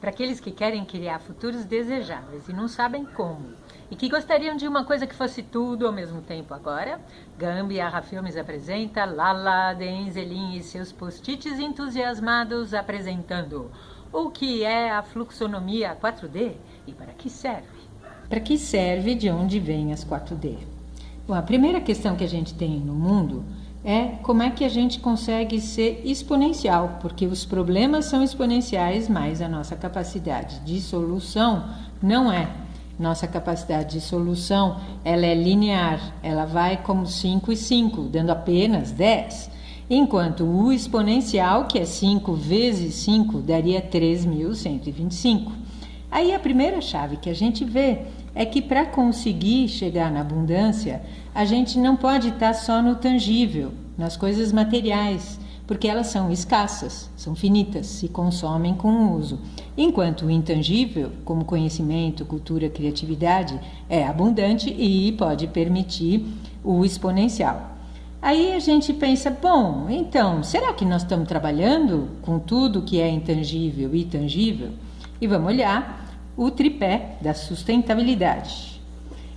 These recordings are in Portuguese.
para aqueles que querem criar futuros desejáveis e não sabem como, e que gostariam de uma coisa que fosse tudo ao mesmo tempo agora, Gambiarra Filmes apresenta Lala Denzelin e seus post-its entusiasmados apresentando o que é a fluxonomia 4D e para que serve. Para que serve de onde vem as 4D? Bom, a primeira questão que a gente tem no mundo é como é que a gente consegue ser exponencial, porque os problemas são exponenciais, mas a nossa capacidade de solução não é. Nossa capacidade de solução, ela é linear, ela vai como 5 e 5, dando apenas 10. Enquanto o exponencial, que é 5 vezes 5, daria 3.125. Aí a primeira chave que a gente vê é que para conseguir chegar na abundância, a gente não pode estar só no tangível, nas coisas materiais, porque elas são escassas, são finitas, se consomem com o uso. Enquanto o intangível, como conhecimento, cultura, criatividade, é abundante e pode permitir o exponencial. Aí a gente pensa, bom, então, será que nós estamos trabalhando com tudo que é intangível e tangível? E vamos olhar o tripé da sustentabilidade.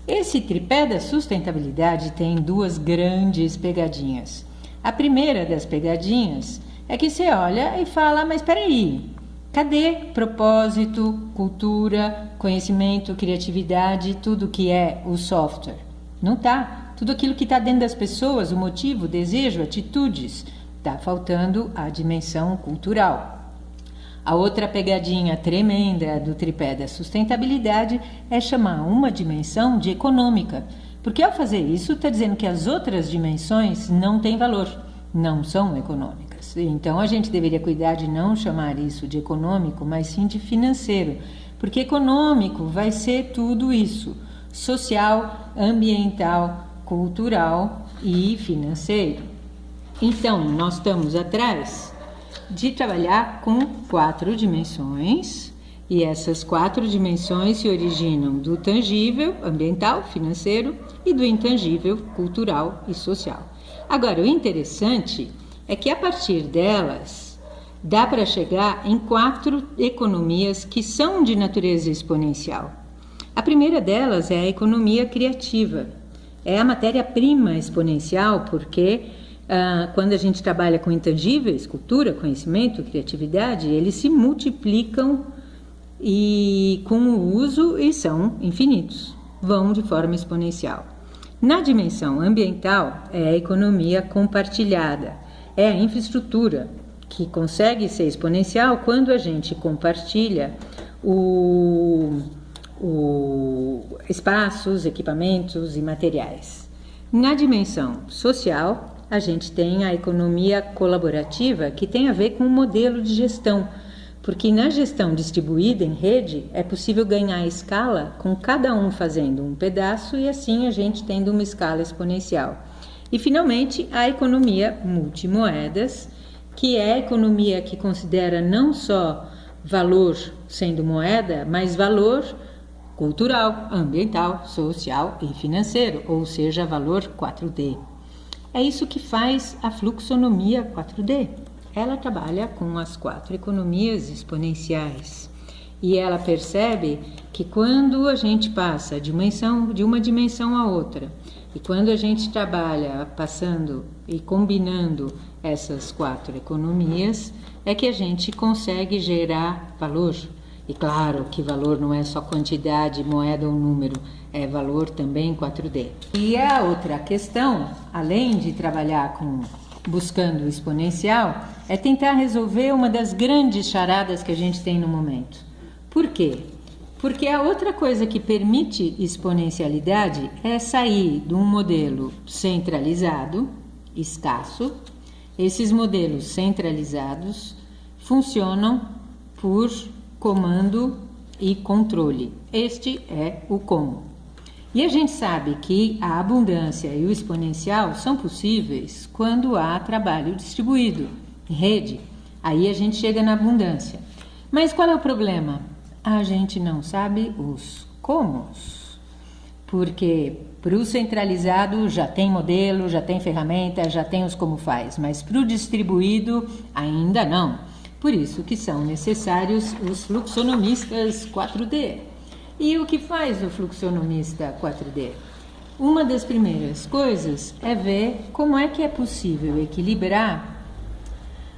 Esse tripé da sustentabilidade tem duas grandes pegadinhas. A primeira das pegadinhas é que você olha e fala: mas espera aí, cadê propósito, cultura, conhecimento, criatividade, tudo que é o software? Não tá. Tudo aquilo que está dentro das pessoas, o motivo, o desejo, atitudes, está faltando a dimensão cultural. A outra pegadinha tremenda do tripé da sustentabilidade é chamar uma dimensão de econômica, porque ao fazer isso está dizendo que as outras dimensões não têm valor, não são econômicas. Então a gente deveria cuidar de não chamar isso de econômico, mas sim de financeiro, porque econômico vai ser tudo isso: social, ambiental, cultural e financeiro. Então, nós estamos atrás de trabalhar com quatro dimensões, e essas quatro dimensões se originam do tangível, ambiental, financeiro, e do intangível, cultural e social. Agora, o interessante é que a partir delas dá para chegar em quatro economias que são de natureza exponencial. A primeira delas é a economia criativa. É a matéria-prima exponencial porque ah, quando a gente trabalha com intangíveis, cultura, conhecimento, criatividade, eles se multiplicam e com o uso e são infinitos, vão de forma exponencial. Na dimensão ambiental é a economia compartilhada, é a infraestrutura que consegue ser exponencial quando a gente compartilha o, o espaços, equipamentos e materiais. Na dimensão social a gente tem a economia colaborativa, que tem a ver com o modelo de gestão, porque na gestão distribuída em rede é possível ganhar escala com cada um fazendo um pedaço e assim a gente tendo uma escala exponencial. E finalmente a economia multimoedas, que é a economia que considera não só valor sendo moeda, mas valor cultural, ambiental, social e financeiro, ou seja, valor 4D. É isso que faz a fluxonomia 4D. Ela trabalha com as quatro economias exponenciais e ela percebe que quando a gente passa dimensão, de uma dimensão a outra e quando a gente trabalha passando e combinando essas quatro economias, é que a gente consegue gerar valor. E claro que valor não é só quantidade, moeda ou número, é valor também 4D. E a outra questão, além de trabalhar com buscando o exponencial, é tentar resolver uma das grandes charadas que a gente tem no momento. Por quê? Porque a outra coisa que permite exponencialidade é sair de um modelo centralizado, escasso. Esses modelos centralizados funcionam por comando e controle. Este é o como. E a gente sabe que a abundância e o exponencial são possíveis quando há trabalho distribuído, em rede. Aí a gente chega na abundância. Mas qual é o problema? A gente não sabe os comos. Porque para o centralizado já tem modelo, já tem ferramenta, já tem os como faz, mas para o distribuído ainda não. Por isso que são necessários os fluxonomistas 4D. E o que faz o fluxonomista 4D? Uma das primeiras coisas é ver como é que é possível equilibrar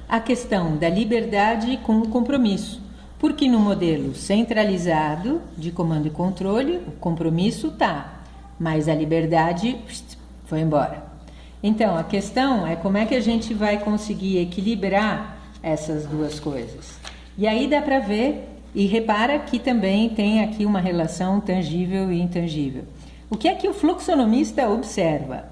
a questão da liberdade com o compromisso. Porque no modelo centralizado de comando e controle, o compromisso tá, mas a liberdade foi embora. Então, a questão é como é que a gente vai conseguir equilibrar essas duas coisas. E aí dá para ver e repara que também tem aqui uma relação tangível e intangível. O que é que o fluxonomista observa?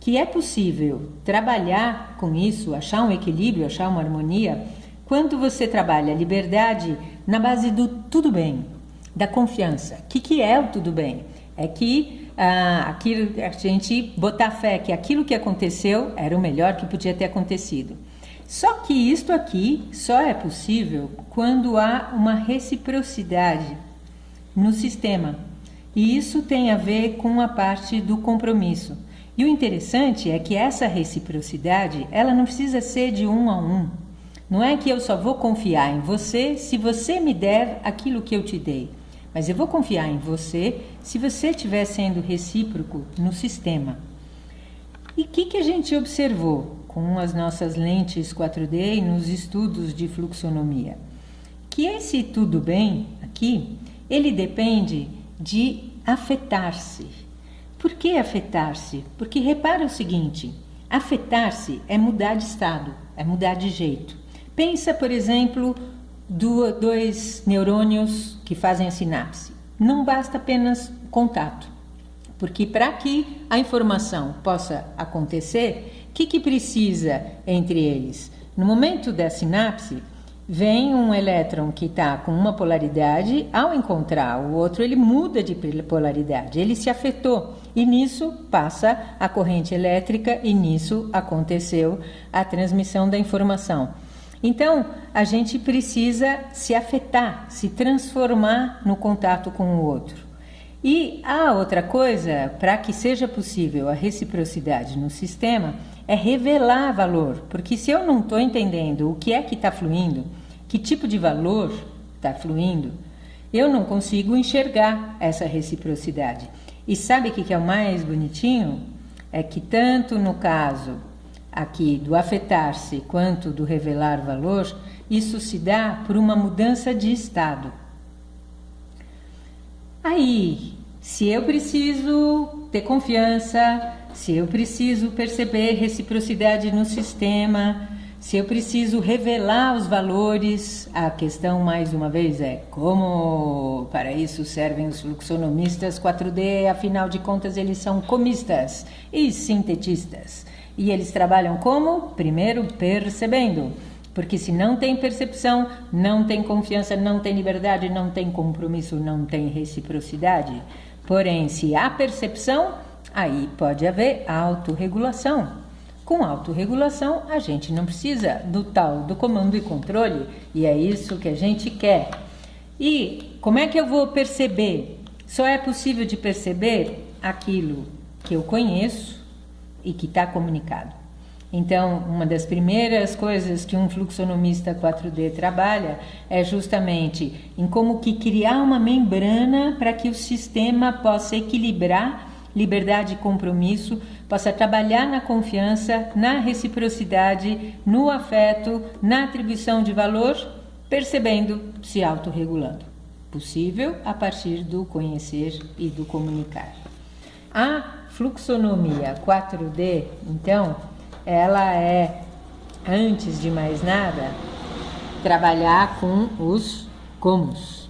Que é possível trabalhar com isso, achar um equilíbrio, achar uma harmonia, quando você trabalha a liberdade na base do tudo bem, da confiança. O que, que é o tudo bem? É que ah, aquilo, a gente botar fé que aquilo que aconteceu era o melhor que podia ter acontecido. Só que isto aqui só é possível quando há uma reciprocidade no sistema. E isso tem a ver com a parte do compromisso. E o interessante é que essa reciprocidade, ela não precisa ser de um a um. Não é que eu só vou confiar em você se você me der aquilo que eu te dei. Mas eu vou confiar em você se você estiver sendo recíproco no sistema. E o que, que a gente observou com as nossas lentes 4D e nos estudos de fluxonomia? Que esse tudo bem aqui, ele depende de afetar-se. Por que afetar-se? Porque repara o seguinte: afetar-se é mudar de estado, é mudar de jeito. Pensa, por exemplo, do, dois neurônios que fazem a sinapse. Não basta apenas contato, porque para que a informação possa acontecer, que, que precisa entre eles? No momento da sinapse, vem um elétron que está com uma polaridade, ao encontrar o outro, ele muda de polaridade, ele se afetou. E nisso passa a corrente elétrica, e nisso aconteceu a transmissão da informação. Então, a gente precisa se afetar, se transformar no contato com o outro. E a outra coisa, para que seja possível a reciprocidade no sistema, é revelar valor, porque se eu não estou entendendo o que é que está fluindo, que tipo de valor está fluindo, eu não consigo enxergar essa reciprocidade. E sabe o que é o mais bonitinho? É que tanto no caso aqui do afetar-se quanto do revelar valor, isso se dá por uma mudança de estado. Aí, se eu preciso ter confiança, se eu preciso perceber reciprocidade no sistema, se eu preciso revelar os valores, a questão mais uma vez é como para isso servem os fluxonomistas 4D, afinal de contas eles são comistas e sintetistas. E eles trabalham como? Primeiro, percebendo. Porque se não tem percepção, não tem confiança, não tem liberdade, não tem compromisso, não tem reciprocidade. Porém, se há percepção, aí pode haver autorregulação. Com autorregulação, a gente não precisa do tal do comando e controle, e é isso que a gente quer. E como é que eu vou perceber? Só é possível de perceber aquilo que eu conheço, e que está comunicado. Então, uma das primeiras coisas que um fluxonomista 4D trabalha é justamente em como que criar uma membrana para que o sistema possa equilibrar liberdade e compromisso, possa trabalhar na confiança, na reciprocidade, no afeto, na atribuição de valor, percebendo, se autorregulando. Possível a partir do conhecer e do comunicar. A fluxonomia 4D, então, ela é, antes de mais nada, trabalhar com os comos.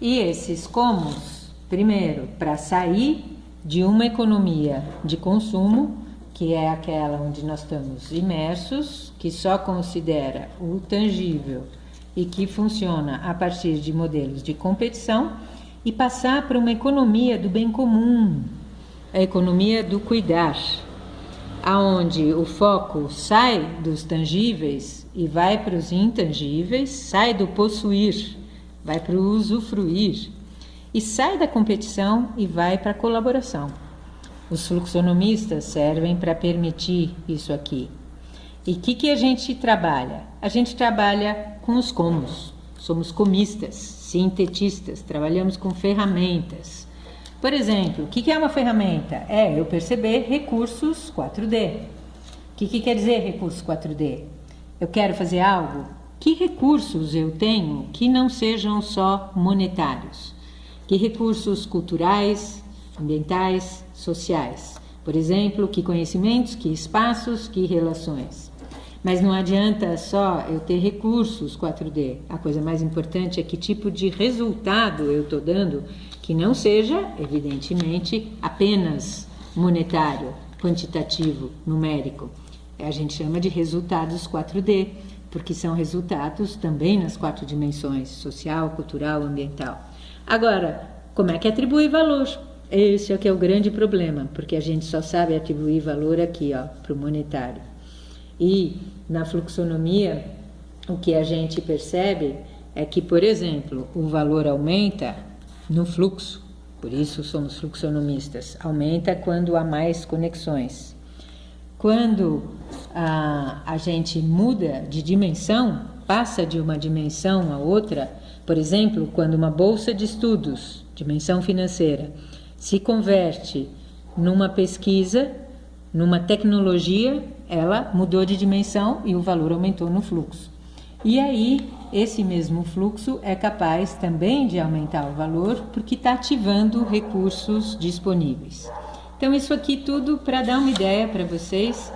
E esses comos, primeiro, para sair de uma economia de consumo, que é aquela onde nós estamos imersos, que só considera o tangível e que funciona a partir de modelos de competição, e passar para uma economia do bem comum, a economia do cuidar, aonde o foco sai dos tangíveis e vai para os intangíveis, sai do possuir, vai para o usufruir e sai da competição e vai para a colaboração. Os fluxonomistas servem para permitir isso aqui. E o que, que a gente trabalha? a gente trabalha com os comos. Somos comistas, sintetistas, trabalhamos com ferramentas. Por exemplo, o que é uma ferramenta? É eu perceber recursos 4D. O que, que quer dizer recursos 4D? Eu quero fazer algo? Que recursos eu tenho que não sejam só monetários? Que recursos culturais, ambientais, sociais? Por exemplo, que conhecimentos, que espaços, que relações? Mas não adianta só eu ter recursos 4D. A coisa mais importante é que tipo de resultado eu estou dando que não seja, evidentemente, apenas monetário, quantitativo, numérico. A gente chama de resultados 4D, porque são resultados também nas quatro dimensões: social, cultural, ambiental. Agora, como é que atribui valor? Esse é que é o grande problema, porque a gente só sabe atribuir valor aqui, ó, para o monetário. E na fluxonomia, o que a gente percebe é que, por exemplo, o valor aumenta no fluxo, por isso somos fluxonomistas, aumenta quando há mais conexões. Quando a, a gente muda de dimensão, passa de uma dimensão a outra, por exemplo, quando uma bolsa de estudos, dimensão financeira, se converte numa pesquisa, numa tecnologia, ela mudou de dimensão e o valor aumentou no fluxo. E aí, esse mesmo fluxo é capaz também de aumentar o valor porque está ativando recursos disponíveis. Então, isso aqui tudo para dar uma ideia para vocês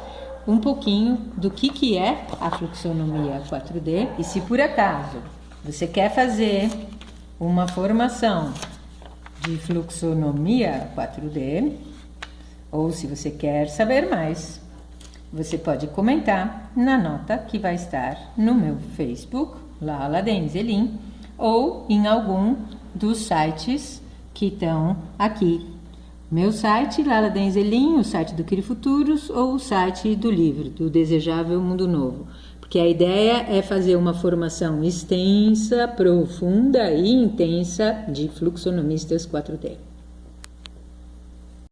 um pouquinho do que, que é a fluxonomia 4D e se por acaso você quer fazer uma formação de fluxonomia 4D, ou se você quer saber mais, você pode comentar na nota que vai estar no meu Facebook, Lala Denzelin, ou em algum dos sites que estão aqui. Meu site, Lala Denzelin, o site do Cri Futuros ou o site do livro, do Desejável Mundo Novo. Porque a ideia é fazer uma formação extensa, profunda e intensa de fluxonomistas 4D.